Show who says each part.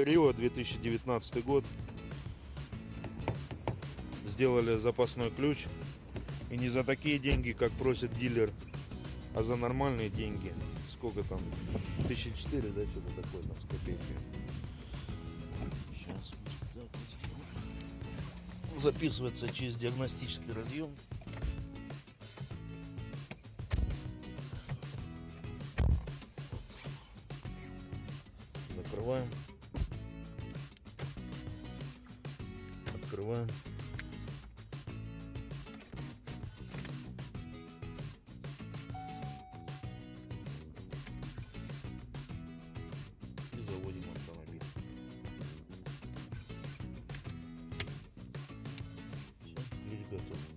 Speaker 1: Rio 2019 год. Сделали запасной ключ. И не за такие деньги, как просит дилер, а за нормальные деньги. Сколько там? 1004, да, что-то такое там с копейками. Сейчас. Записывается через диагностический разъем. Закрываем. Открываем. И заводим автомобиль. Все, ключ готов.